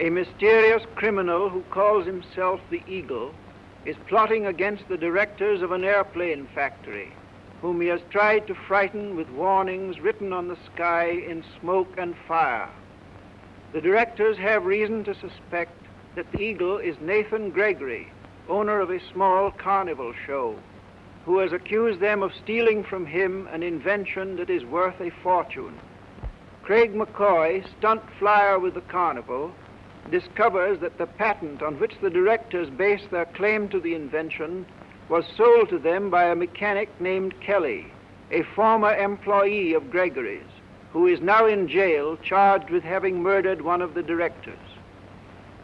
A mysterious criminal who calls himself the Eagle is plotting against the directors of an airplane factory, whom he has tried to frighten with warnings written on the sky in smoke and fire. The directors have reason to suspect that the Eagle is Nathan Gregory, owner of a small carnival show, who has accused them of stealing from him an invention that is worth a fortune. Craig McCoy, stunt flyer with the carnival, discovers that the patent on which the directors base their claim to the invention was sold to them by a mechanic named Kelly, a former employee of Gregory's, who is now in jail charged with having murdered one of the directors.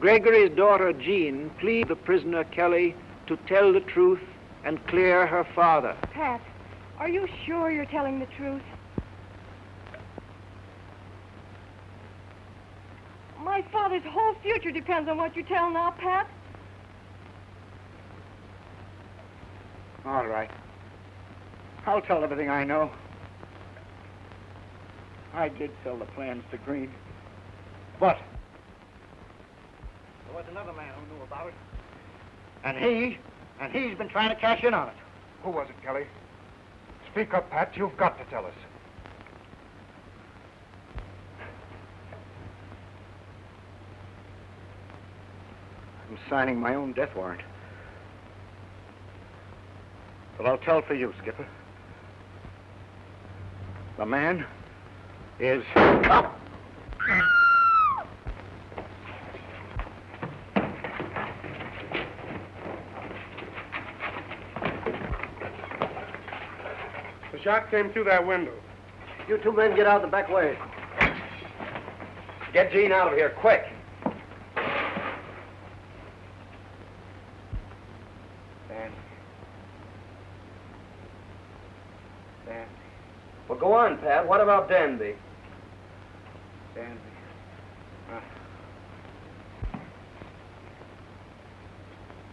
Gregory's daughter Jean pleads the prisoner Kelly to tell the truth and clear her father. Pat, are you sure you're telling the truth? My father's whole future depends on what you tell now, Pat. All right. I'll tell everything I know. I did sell the plans to Green. But there was another man who knew about it. And he, and he's been trying to cash in on it. Who was it, Kelly? Speak up, Pat. You've got to tell us. I'm signing my own death warrant. But I'll tell for you, Skipper. The man is... The shot came through that window. You two men get out the back way. Get Jean out of here, quick. Well, go on, Pat. What about Danby? Danby. Uh,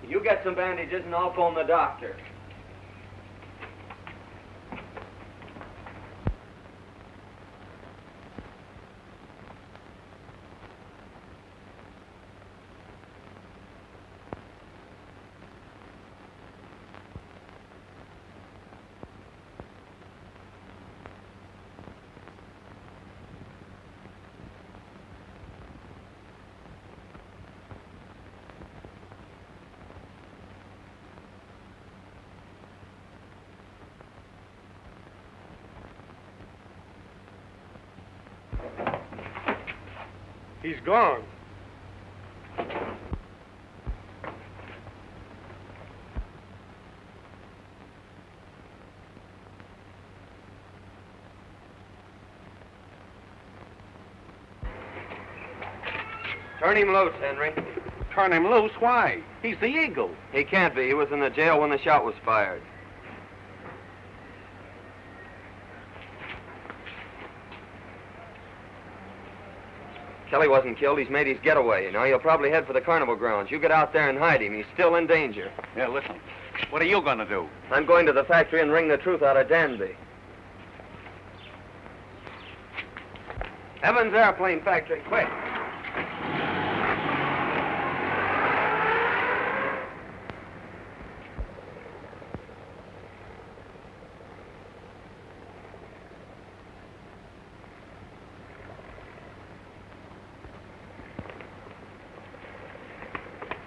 You get some bandages and I'll phone the doctor. He's gone. Turn him loose, Henry. Turn him loose? Why? He's the Eagle. He can't be. He was in the jail when the shot was fired. Kelly wasn't killed. He's made his getaway. Now he'll probably head for the carnival grounds. You get out there and hide him. He's still in danger. Yeah, listen. What are you going to do? I'm going to the factory and wring the truth out of Danby. Evans Airplane Factory, quick.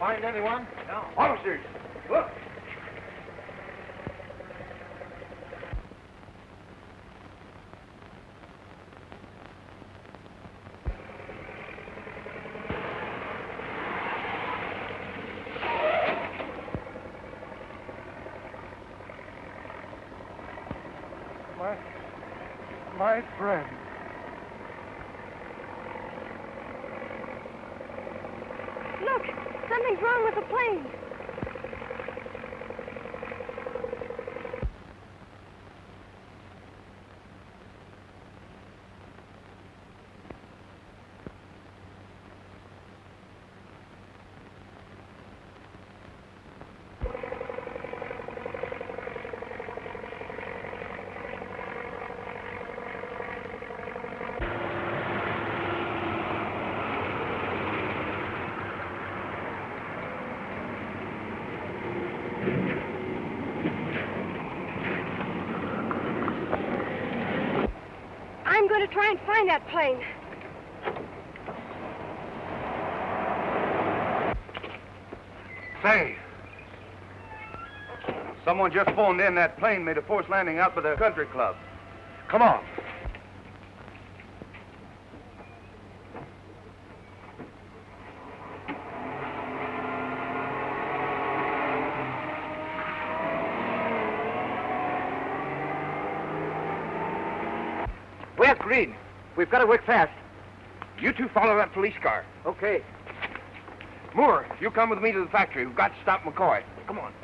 Find anyone? No. Officers, look. My, my friend. Look, something's wrong with the plane. To try and find that plane. Say. Someone just phoned in that plane made a forced landing out by the country club. Come on. Where's Green? We've got to work fast. You two follow that police car. Okay. Moore, you come with me to the factory. We've got to stop McCoy. Come on.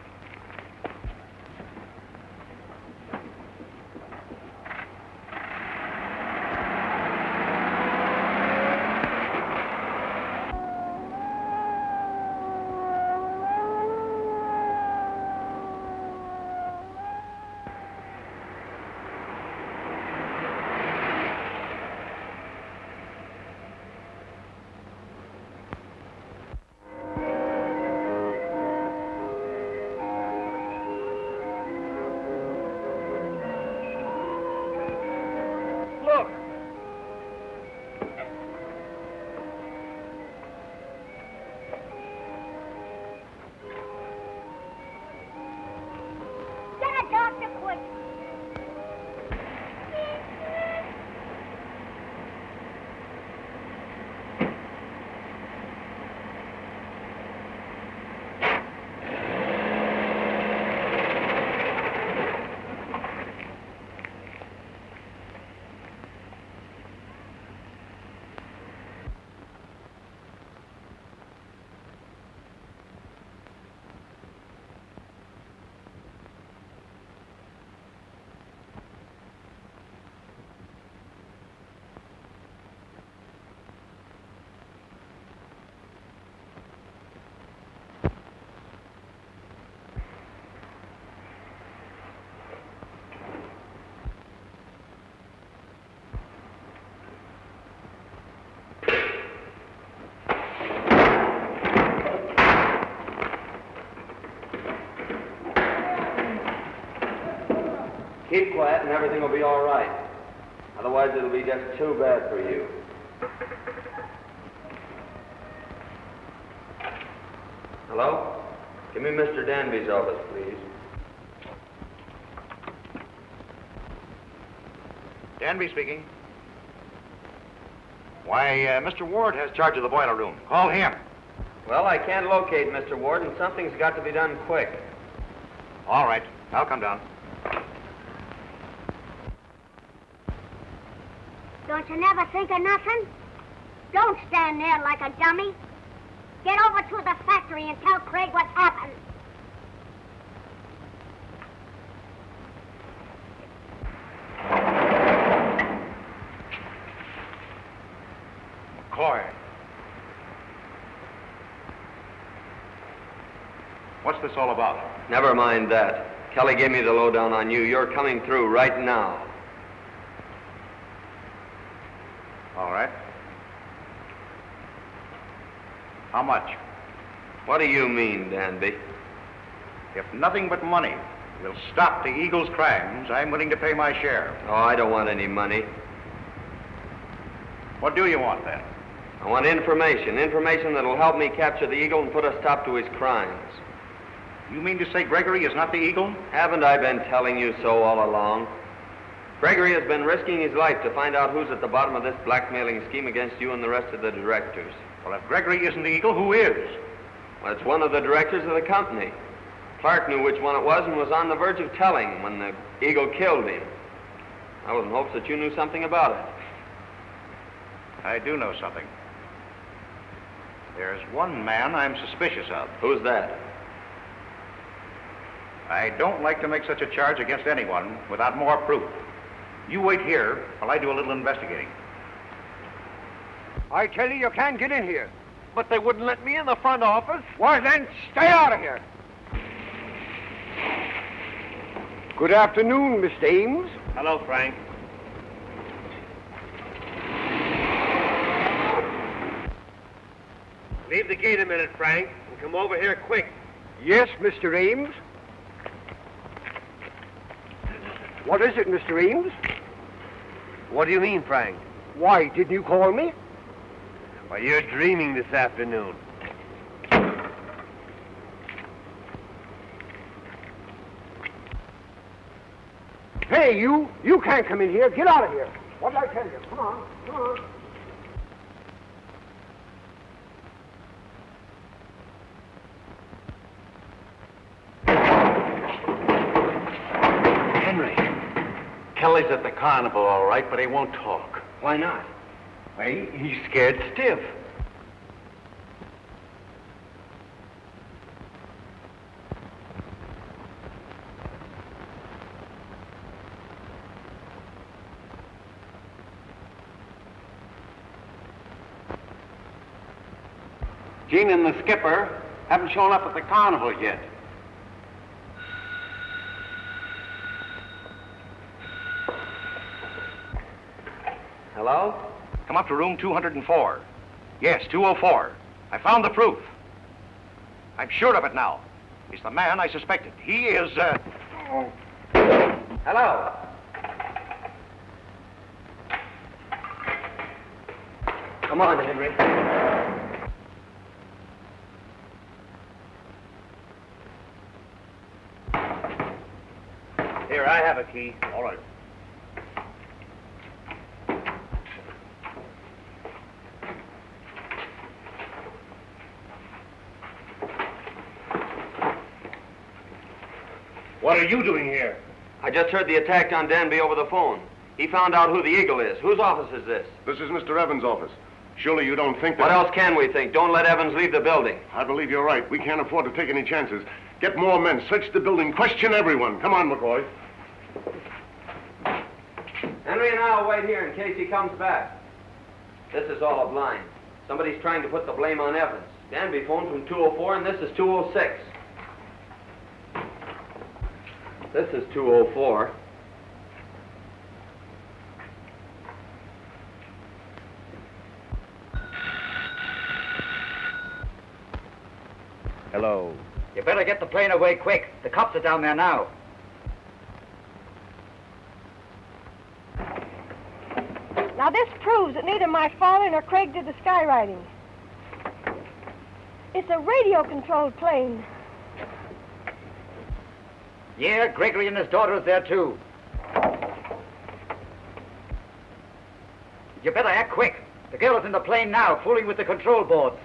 Keep quiet and everything will be all right. Otherwise, it'll be just too bad for you. Hello? Give me Mr. Danby's office, please. Danby speaking. Why, uh, Mr. Ward has charge of the boiler room. Call him. Well, I can't locate Mr. Ward, and something's got to be done quick. All right. I'll come down. Don't you never think of nothing? Don't stand there like a dummy. Get over to the factory and tell Craig what's happened. McCoy. What's this all about? Never mind that. Kelly gave me the lowdown on you. You're coming through right now. All right. How much? What do you mean, Danby? If nothing but money will stop the Eagle's crimes, I'm willing to pay my share. Oh, I don't want any money. What do you want then? I want information. Information that'll help me capture the Eagle and put a stop to his crimes. You mean to say Gregory is not the Eagle? Haven't I been telling you so all along? Gregory has been risking his life to find out who's at the bottom of this blackmailing scheme against you and the rest of the directors. Well, if Gregory isn't the Eagle, who is? Well, it's one of the directors of the company. Clark knew which one it was and was on the verge of telling when the Eagle killed him. I was in hopes that you knew something about it. I do know something. There's one man I'm suspicious of. Who's that? I don't like to make such a charge against anyone without more proof. You wait here while I do a little investigating. I tell you, you can't get in here. But they wouldn't let me in the front office. Why, then, stay out of here. Good afternoon, Mr. Ames. Hello, Frank. Leave the gate a minute, Frank, and come over here quick. Yes, Mr. Ames. What is it, Mr. Ames? What do you mean, Frank? Why, didn't you call me? Why, you're dreaming this afternoon. Hey, you! You can't come in here. Get out of here. What did I tell you? Come on, come on. Henry, Kelly's at the carnival, all right, but he won't talk. Why not? Why, he's scared stiff. Jean and the skipper haven't shown up at the carnival yet. Hello? Come up to room 204. Yes, 204. I found the proof. I'm sure of it now. He's the man I suspected. He is, uh... Hello? Come on, Henry. Here, I have a key. All right. What are you doing here? I just heard the attack on Danby over the phone. He found out who the Eagle is. Whose office is this? This is Mr. Evans' office. Surely you don't think that... What else can we think? Don't let Evans leave the building. I believe you're right. We can't afford to take any chances. Get more men, search the building, question everyone. Come on, McCoy. Henry and I'll wait here in case he comes back. This is all a blind. Somebody's trying to put the blame on Evans. Danby phoned from 204 and this is 206. This is 204. Hello. You better get the plane away quick. The cops are down there now. Now, this proves that neither my father nor Craig did the skywriting. It's a radio-controlled plane. Yeah, Gregory and his daughter is there, too. You better act quick. The girl is in the plane now, fooling with the control boards.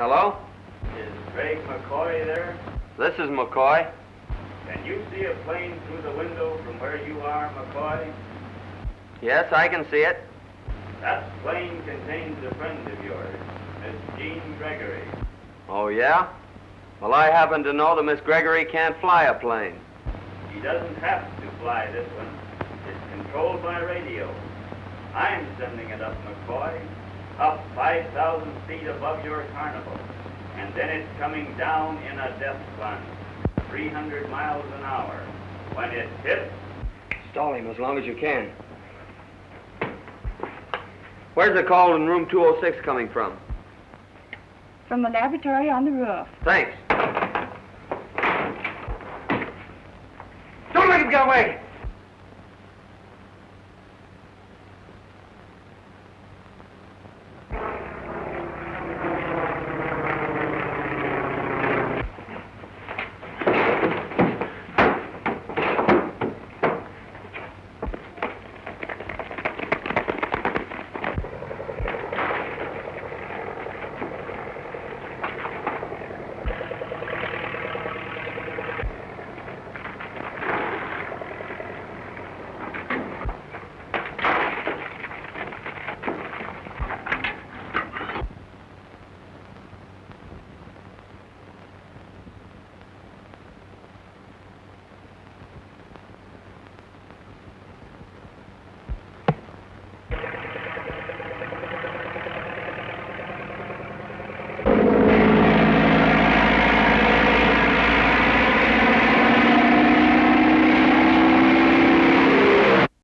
Hello? Is Craig McCoy there? This is McCoy. Can you see a plane through the window from where you are, McCoy? Yes, I can see it. That plane contains a friend of yours, Miss Jean Gregory. Oh, yeah? Well, I happen to know that Miss Gregory can't fly a plane. She doesn't have to fly this one. It's controlled by radio. I'm sending it up, McCoy, up 5,000 feet above your carnival. And then it's coming down in a death plunge, 300 miles an hour. When it hits, Stall him as long as you can. Where's the call in room 206 coming from? From the laboratory on the roof. Thanks. Don't let him get away!